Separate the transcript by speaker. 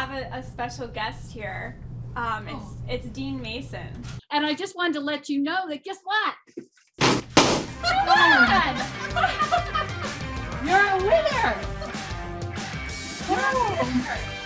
Speaker 1: have a, a special guest here. Um, it's
Speaker 2: Oh.
Speaker 1: it's Dean Mason.
Speaker 2: And I just wanted to let you know that guess what? You're a winner. You're a winner.